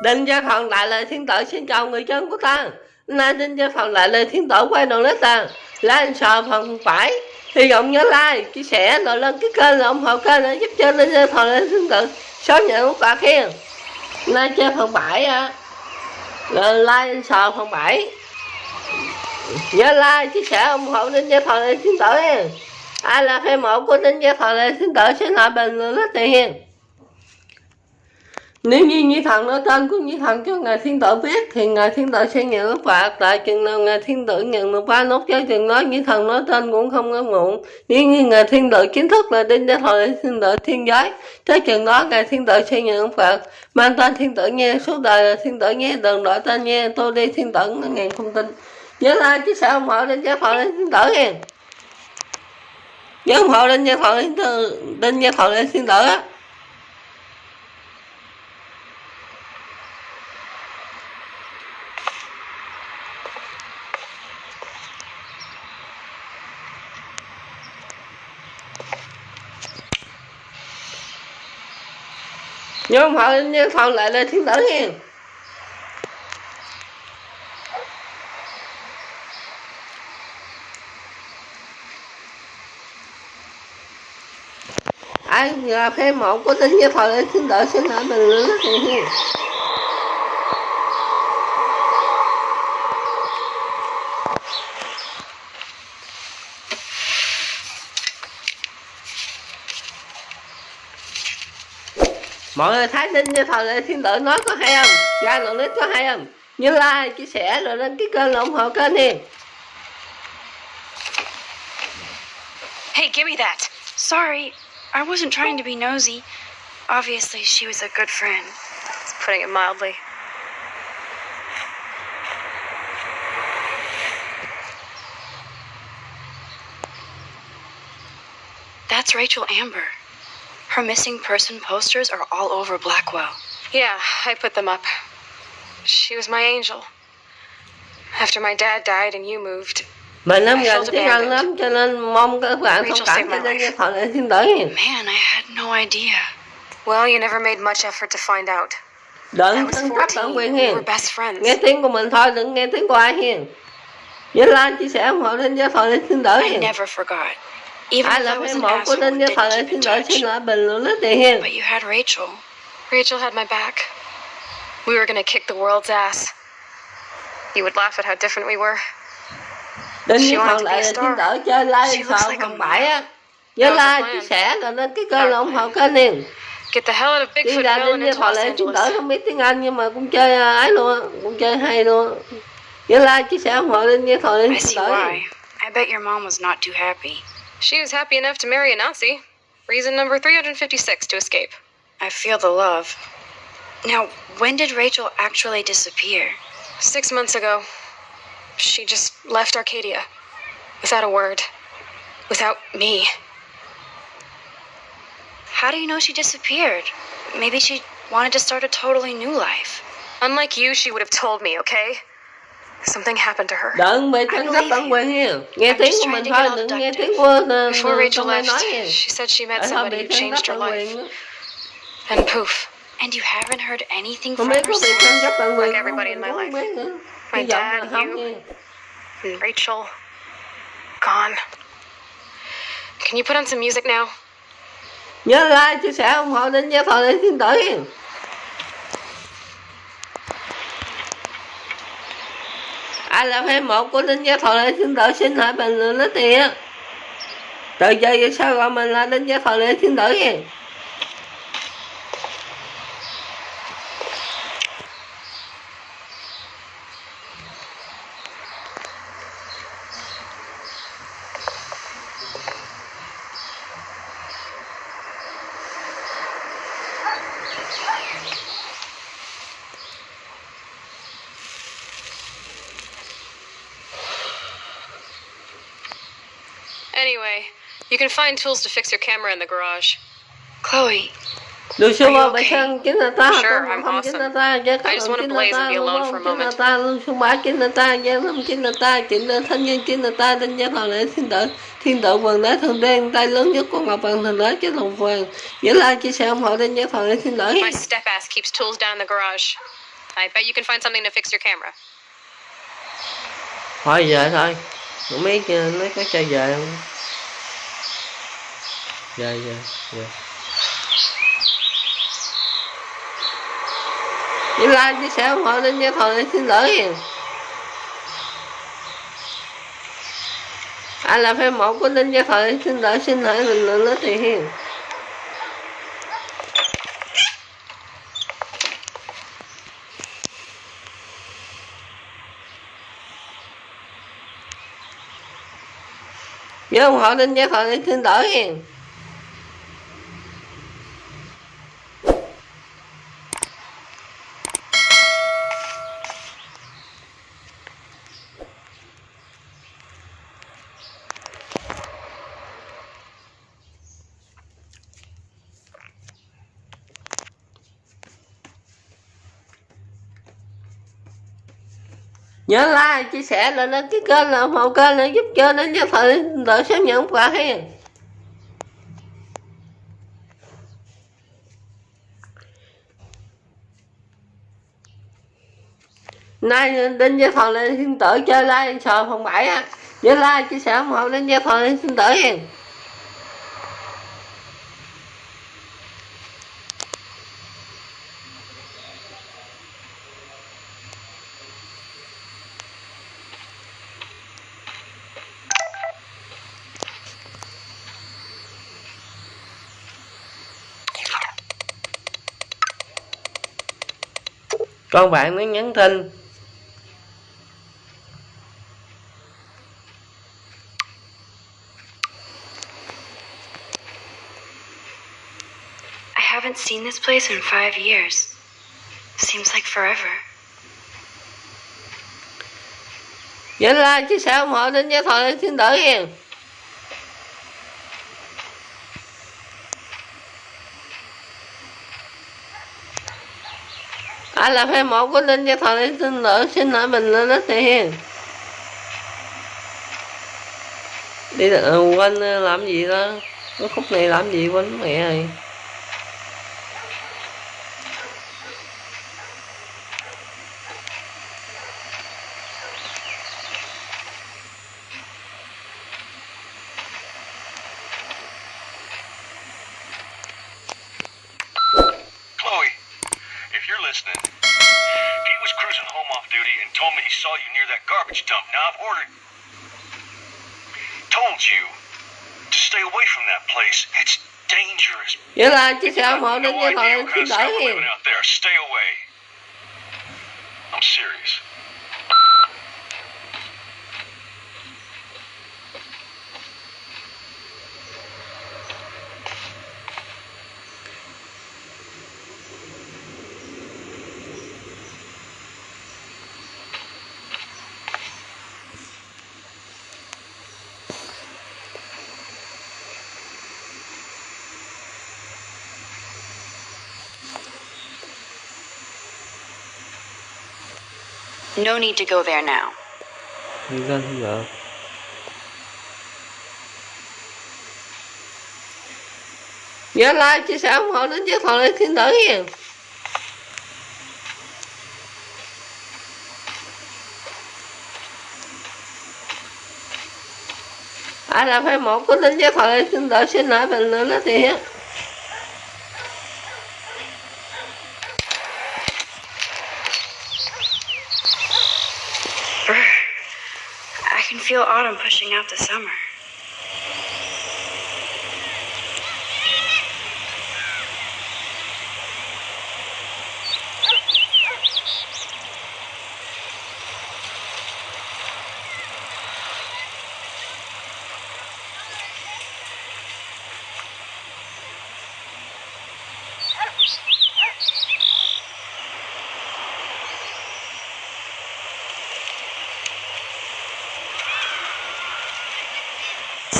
Đinh Gia phòng lại lời thiên tử xin chào người dân của ta. Nay Đinh Gia phòng lại lời thiên tử quay đầu lên ta Like sờ phần phải. Hy vọng nhớ like, chia sẻ, rồi lên cái kênh là ủng hộ kênh để giúp cho Đinh Gia Thần lên thiên tử Sớm nhận một bạc khen. Nay chơi phần bảy á Rồi like sờ phần phải Nhớ like, chia sẻ, ủng hộ Đinh Gia Thần lên thiên tử Ai là fan mộ của Đinh Gia Thần lên thiên tử xin lại bình luận rất tiền nếu như như Thần nói tên của như Thần cho Ngài Thiên Tử biết thì Ngài Thiên Tử sẽ nhận ức phạt tại chừng nào Ngài Thiên Tử nhận được ba nốt cho chừng đó như Thần nói tên cũng không có muộn nếu như Ngài Thiên Tử chính thức là đinh gia thọ Thiên Tử Thiên Giới tới chừng đó Ngài Thiên Tử sẽ nhận ức phạt mang tên Thiên Tử nghe suốt đời là Thiên Tử nghe đừng đổi tên nghe tôi đi Thiên Tử ngàn không tin nhớ là chứ sao không hộ đinh gia thọ Thiên Tử nghe nhớ không hộ đinh gia Tử, đinh gia thọ Thiên Tử á nhưng không? Phải như phần lại lên thiên tử nha ai là phê một có tính như phần lên thiên tử, xin lỗi mình nữa thì mọi người thấy linh như thờ lệ thiên tử nói có hay không ra lượng clip có hay không nhớ like chia sẻ rồi đăng ký kênh ủng hộ kênh đi Hey, give me that. Sorry, I wasn't trying to be nosy. Obviously, she was a good friend. That's putting it mildly. That's Rachel Amber. Her missing person posters are all over Blackwell. Yeah, I put them up. She was my angel. After my dad died and you moved, mình lắm I gần felt tiếng abandoned. lắm cho nên mong các bạn thông Rachel cảm saved cho my đinh như life. thờ lệ thiên tử Man, I had no idea. well, you never made much effort to find out. I đừng was tân cấp 14. bản quyền We hiền were best friends. nghe tiếng của mình thôi đừng nghe tiếng của ai hiền nhớ like chia sẻ ủng hộ đinh như thờ lệ thiên tử I never forgot. Even I love him awful than the But you had Rachel. Rachel had my back. We were gonna kick the world's ass. You would laugh at how different we were. Đừng hy vọng lại tin tưởng chơi lai sao á. Nhớ. Get the hell out of Bigfoot ra and như họ lại chúng đỡ không I bet your mom was not too happy. She was happy enough to marry a Nazi. Reason number 356 to escape. I feel the love. Now, when did Rachel actually disappear? Six months ago, she just left Arcadia. Without a word. Without me. How do you know she disappeared? Maybe she wanted to start a totally new life. Unlike you, she would have told me, okay? Something happened to her. Đừng bị thắng sắp tận hiểu. Nghe tiếng của mình thôi, đừng nghe tiếng của Before Rachel left, she said she met somebody who changed her life. And poof. And you haven't heard anything from her since? Like everybody in my life. My dad, you, and Rachel. Gone. Can you put on some music now? Nhớ like, chia sẻ, ủng hộ đến với Thọ Lê Thiên ai là fan một của linh gia thọ lệ thiên tử xin hãy bình luận lấy tiền từ giờ về sau gọi mình là linh gia thọ lệ thiên tử vậy? Anyway, you can find tools to fix your camera in the garage. Chloe, được you ba okay? bảy trăm chín là ta Sure, không I'm không chín là awesome. ta chứ I just wanna blaze and be alone for a chín là moment. ta luôn số ba chín là ta chứ không chín là ta chín là thân nhân chín là ta đinh gia thọ lệ thiên tử thiên tử vườn đá thường đen tay lớn nhất của ngọc vàng thường đá chứ lòng vàng nhớ like chia sẻ ủng hộ đinh gia thọ lệ thiên tử My step ass keeps tools down in the garage. I bet you can find something to fix your camera. thôi về thôi không biết ờ, nó có cho về không yeah yeah yeah. Như like chia sẻ ủng hộ lên cho thằng này xin lỗi hiền Anh à, là fan mẫu của Linh Gia Thời xin lỗi xin lỗi bình luận nó thì hiền. Nhớ ủng hộ Linh Gia Thời xin lỗi hiền nhớ like, chia sẻ lên, đăng ký kênh là một kênh để giúp cho đến cho thời đợi sớm nhận quà hen nay đến giai phần lên xin tử chơi like, sờ phòng bảy á. Nhớ like, chia sẻ, ủng hộ đến giai phần lên xin tử hen con bạn nó nhắn tin I haven't seen this place in five years. Seems like forever. nhớ like chia sẻ ủng hộ đến phần lên xin tử hen là fan một của linh cho thọ lên xin lỗi xin lỗi mình lên đó tiền đi quanh quên ờ, làm gì đó, cái khúc này làm gì quên mẹ rồi Told you to stay away from that place. It's dangerous. nhớ like ủng hộ no đến với thằng idea what kind of stuff living out there. Stay away. I'm serious. No need to go there now. không nhớ like chia sẻ ủng hộ đến với thằng lên xin lỗi hiền ai là fan một của linh với thằng lên xin lỗi xin lỗi bình luận đó thì feel autumn pushing out the summer.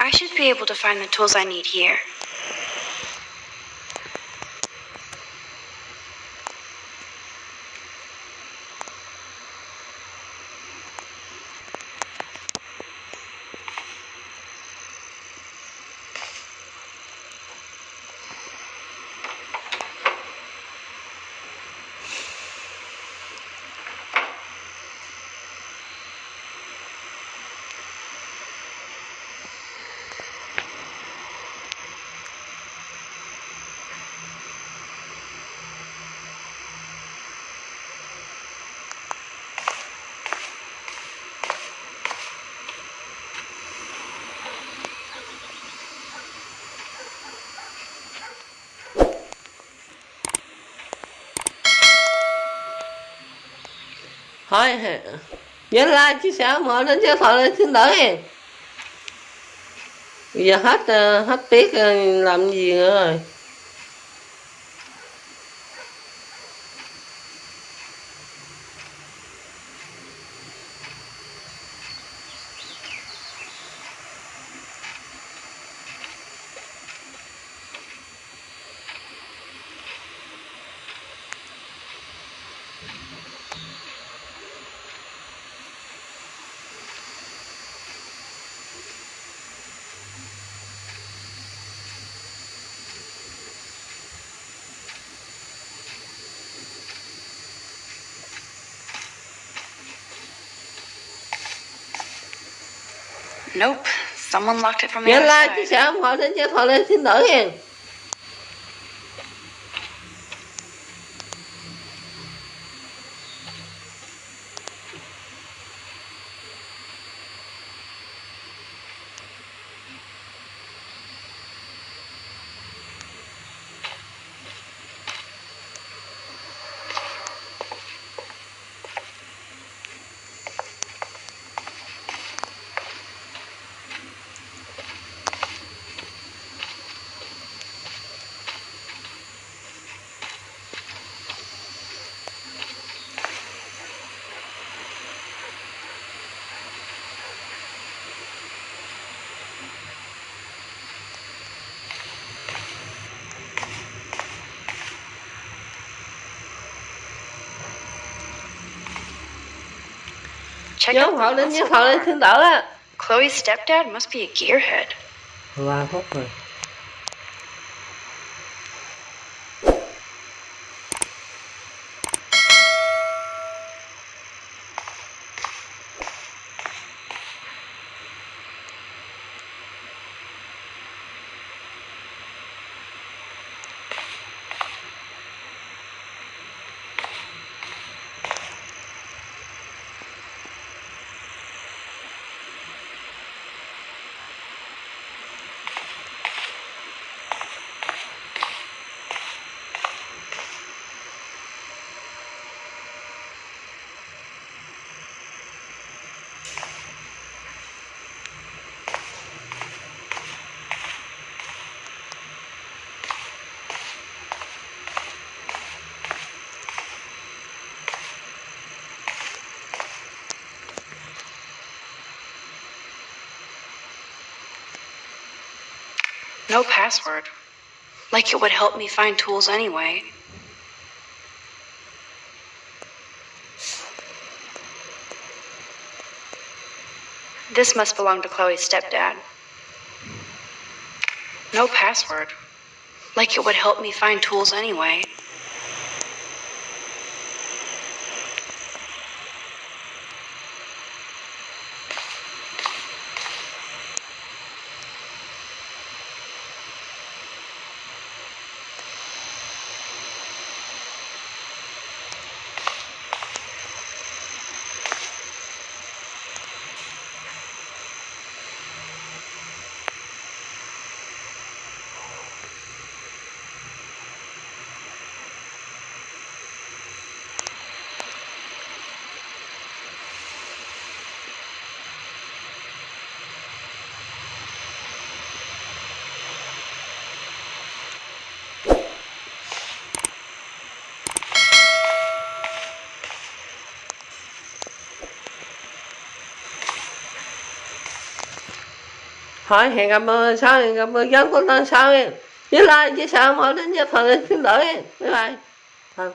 I should be able to find the tools I need here. Thôi, nhớ like chia sẻ mọi đến cho thọ xin đỡ hen bây giờ hết ờ, hết tiết ờ, làm gì nữa rồi? Nope. Someone locked it from the nhớ like chia sẻ ủng hộ đến cho thọ xin đỡ hen Check out Chloe's stepdad must be a gearhead. Well, I hope not. No password. Like it would help me find tools anyway. This must belong to Chloe's stepdad. No password. Like it would help me find tools anyway. Thôi hẹn gặp mọi sau hẹn gặp mọi giám của lần sau em với like chia sẻ mọi đến với phần xin lỗi. Em bye bye. Thôi.